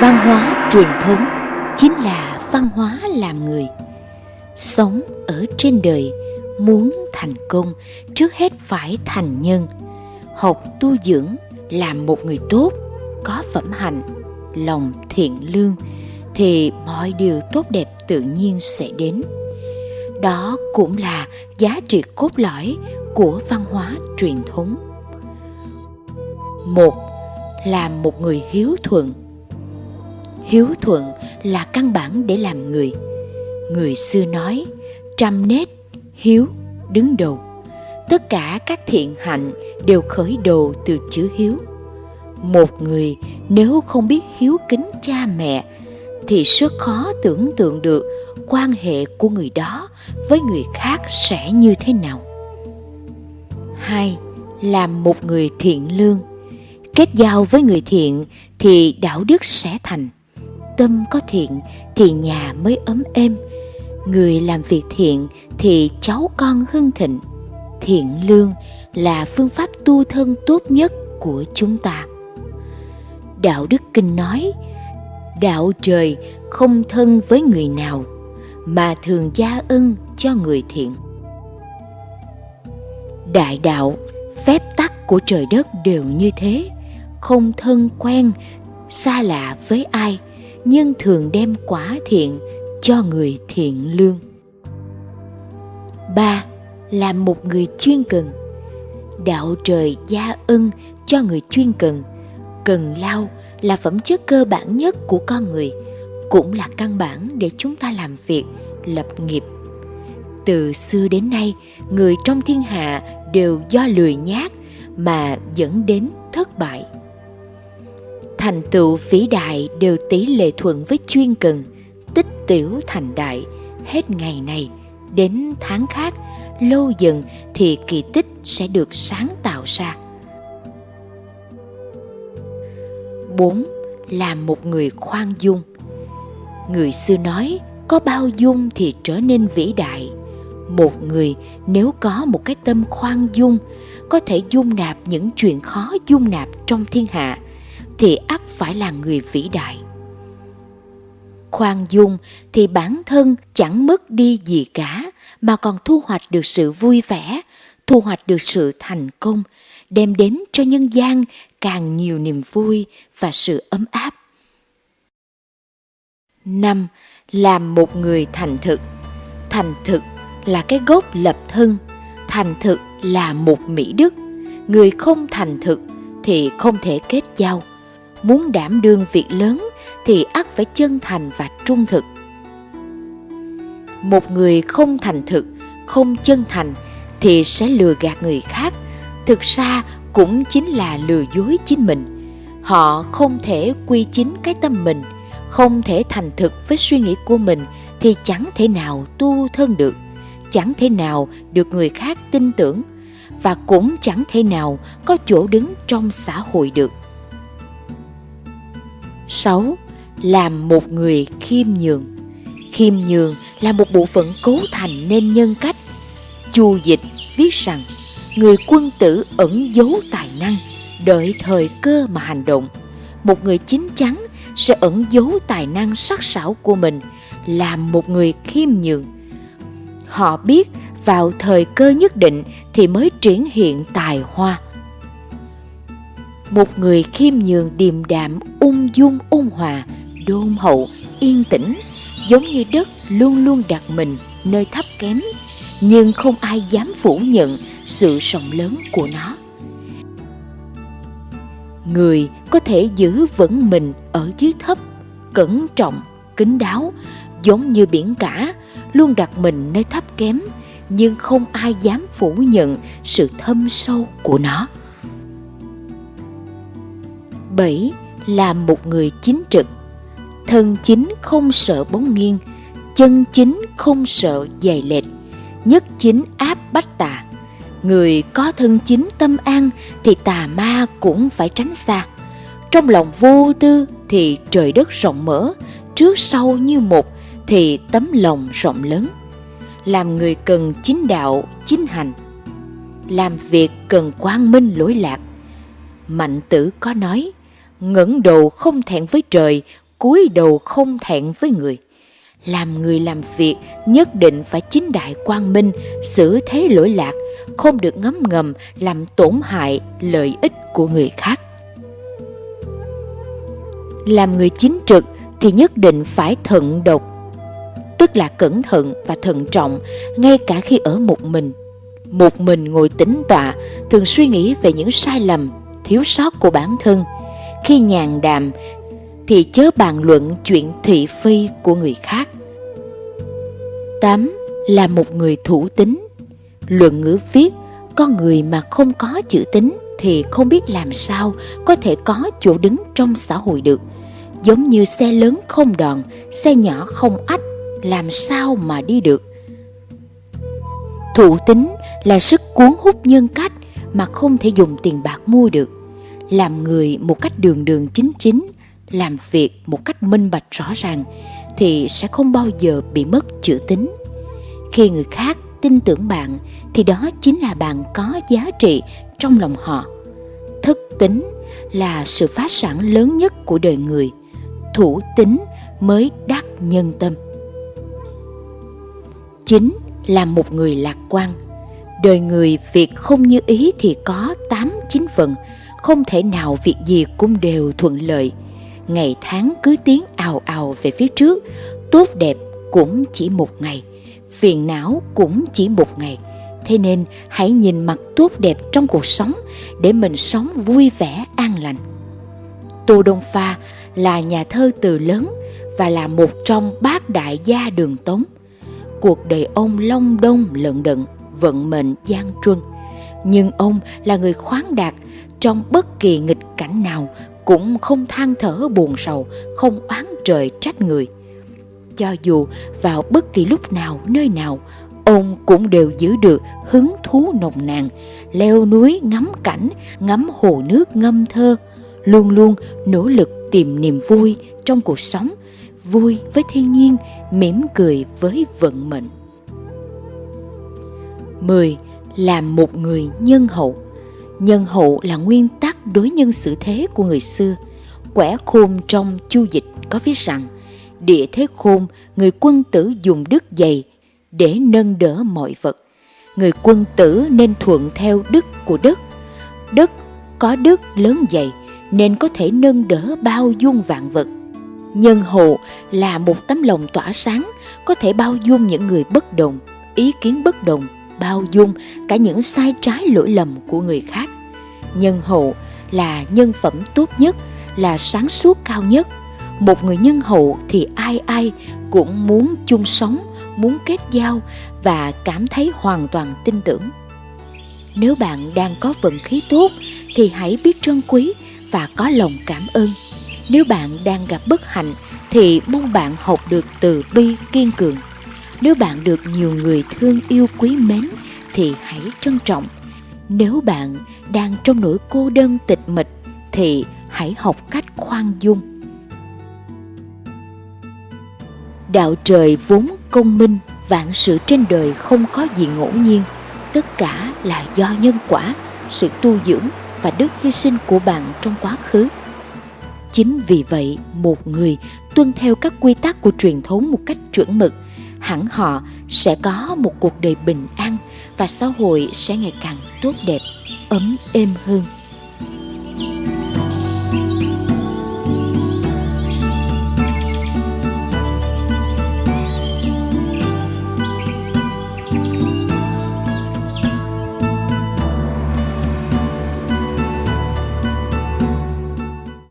văn hóa truyền thống chính là văn hóa làm người. Sống ở trên đời, muốn thành công, trước hết phải thành nhân. Học tu dưỡng, làm một người tốt, có phẩm hạnh, lòng thiện lương, thì mọi điều tốt đẹp tự nhiên sẽ đến. Đó cũng là giá trị cốt lõi của văn hóa truyền thống. Một là một người hiếu thuận hiếu thuận là căn bản để làm người. Người xưa nói, trăm nết hiếu đứng đầu. Tất cả các thiện hạnh đều khởi đầu từ chữ hiếu. Một người nếu không biết hiếu kính cha mẹ thì rất khó tưởng tượng được quan hệ của người đó với người khác sẽ như thế nào. Hai, làm một người thiện lương. Kết giao với người thiện thì đạo đức sẽ thành tâm có thiện thì nhà mới ấm êm. Người làm việc thiện thì cháu con hưng thịnh. Thiện lương là phương pháp tu thân tốt nhất của chúng ta. Đạo đức kinh nói, đạo trời không thân với người nào, mà thường gia ân cho người thiện. Đại đạo, phép tắc của trời đất đều như thế, không thân quen, xa lạ với ai nhưng thường đem quả thiện cho người thiện lương. Ba làm một người chuyên cần. Đạo trời gia ân cho người chuyên cần. Cần lao là phẩm chất cơ bản nhất của con người, cũng là căn bản để chúng ta làm việc, lập nghiệp. Từ xưa đến nay, người trong thiên hạ đều do lười nhác mà dẫn đến thất bại thành tựu vĩ đại đều tỷ lệ thuận với chuyên cần, tích tiểu thành đại. Hết ngày này, đến tháng khác, lâu dần thì kỳ tích sẽ được sáng tạo ra. 4. Làm một người khoan dung. Người xưa nói, có bao dung thì trở nên vĩ đại. Một người nếu có một cái tâm khoan dung, có thể dung nạp những chuyện khó dung nạp trong thiên hạ thì ắt phải là người vĩ đại. Khoan dung thì bản thân chẳng mất đi gì cả, mà còn thu hoạch được sự vui vẻ, thu hoạch được sự thành công, đem đến cho nhân gian càng nhiều niềm vui và sự ấm áp. Năm, làm một người thành thực. Thành thực là cái gốc lập thân, thành thực là một mỹ đức. Người không thành thực thì không thể kết giao muốn đảm đương việc lớn thì ắt phải chân thành và trung thực. Một người không thành thực, không chân thành thì sẽ lừa gạt người khác. Thực ra cũng chính là lừa dối chính mình. Họ không thể quy chính cái tâm mình, không thể thành thực với suy nghĩ của mình thì chẳng thể nào tu thân được, chẳng thể nào được người khác tin tưởng và cũng chẳng thể nào có chỗ đứng trong xã hội được. 6. Làm một người khiêm nhường Khiêm nhường là một bộ phận cấu thành nên nhân cách. Chu Dịch viết rằng, người quân tử ẩn giấu tài năng, đợi thời cơ mà hành động. Một người chính chắn sẽ ẩn giấu tài năng sắc sảo của mình, làm một người khiêm nhường. Họ biết vào thời cơ nhất định thì mới triển hiện tài hoa. Một người khiêm nhường điềm đạm, ung dung ôn hòa, đôn hậu, yên tĩnh, giống như đất luôn luôn đặt mình nơi thấp kém, nhưng không ai dám phủ nhận sự rộng lớn của nó. Người có thể giữ vững mình ở dưới thấp, cẩn trọng, kín đáo, giống như biển cả, luôn đặt mình nơi thấp kém, nhưng không ai dám phủ nhận sự thâm sâu của nó. 7. Là một người chính trực. Thân chính không sợ bóng nghiêng Chân chính không sợ dày lệch Nhất chính áp bách tà. Người có thân chính tâm an Thì tà ma cũng phải tránh xa. Trong lòng vô tư Thì trời đất rộng mở Trước sau như một Thì tấm lòng rộng lớn. Làm người cần chính đạo, chính hành. Làm việc cần quang minh lỗi lạc. Mạnh tử có nói ngẩng đầu không thẹn với trời, cúi đầu không thẹn với người. Làm người làm việc nhất định phải chính đại quang minh, xử thế lỗi lạc, không được ngấm ngầm làm tổn hại lợi ích của người khác. Làm người chính trực thì nhất định phải thận độc, tức là cẩn thận và thận trọng ngay cả khi ở một mình. Một mình ngồi tĩnh tọa, thường suy nghĩ về những sai lầm, thiếu sót của bản thân. Khi nhàn đàm thì chớ bàn luận chuyện thị phi của người khác. 8. Là một người thủ tính Luận ngữ viết, con người mà không có chữ tính thì không biết làm sao có thể có chỗ đứng trong xã hội được. Giống như xe lớn không đòn, xe nhỏ không ách, làm sao mà đi được. Thủ tính là sức cuốn hút nhân cách mà không thể dùng tiền bạc mua được. Làm người một cách đường đường chính chính, làm việc một cách minh bạch rõ ràng thì sẽ không bao giờ bị mất chữ tính. Khi người khác tin tưởng bạn thì đó chính là bạn có giá trị trong lòng họ. Thức tính là sự phá sản lớn nhất của đời người. Thủ tính mới đắc nhân tâm. Chính là một người lạc quan. Đời người việc không như ý thì có tám chín phần, không thể nào việc gì cũng đều thuận lợi. Ngày tháng cứ tiến ào ào về phía trước, tốt đẹp cũng chỉ một ngày, phiền não cũng chỉ một ngày – Thế nên hãy nhìn mặt tốt đẹp trong cuộc sống để mình sống vui vẻ an lành. Tô Đông Pha là nhà thơ từ lớn và là một trong bát đại gia đường Tống. Cuộc đời ông long đông lận đận, vận mệnh gian truân. Nhưng ông là người khoáng đạt, trong bất kỳ nghịch cảnh nào cũng không than thở buồn sầu, không oán trời trách người. Cho dù vào bất kỳ lúc nào, nơi nào, ông cũng đều giữ được hứng thú nồng nàn, leo núi ngắm cảnh, ngắm hồ nước ngâm thơ, luôn luôn nỗ lực tìm niềm vui trong cuộc sống, vui với thiên nhiên, mỉm cười với vận mệnh. 10. Làm một người nhân hậu Nhân hậu là nguyên tắc đối nhân xử thế của người xưa. Quẻ khôn trong chu dịch có viết rằng Địa thế khôn, người quân tử dùng đức dày để nâng đỡ mọi vật. Người quân tử nên thuận theo đức của đất. Đất có đức lớn dày nên có thể nâng đỡ bao dung vạn vật. Nhân hộ là một tấm lòng tỏa sáng, có thể bao dung những người bất đồng, ý kiến bất đồng, bao dung cả những sai trái lỗi lầm của người khác. Nhân hậu là nhân phẩm tốt nhất, là sáng suốt cao nhất. Một người nhân hậu thì ai ai cũng muốn chung sống muốn kết giao và cảm thấy hoàn toàn tin tưởng. Nếu bạn đang có vận khí tốt thì hãy biết trân quý và có lòng cảm ơn. Nếu bạn đang gặp bất hạnh thì mong bạn học được từ bi kiên cường. Nếu bạn được nhiều người thương yêu quý mến, thì hãy trân trọng. Nếu bạn đang trong nỗi cô đơn tịch mịch, thì hãy học cách khoan dung. Đạo trời vốn công minh, vạn sự trên đời không có gì ngẫu nhiên tất cả là do nhân quả, sự tu dưỡng và đức hy sinh của bạn trong quá khứ chính vì vậy, một người tuân theo các quy tắc của truyền thống một cách chuẩn mực hẳn họ sẽ có một cuộc đời bình an và xã hội sẽ ngày càng tốt đẹp, ấm êm hơn.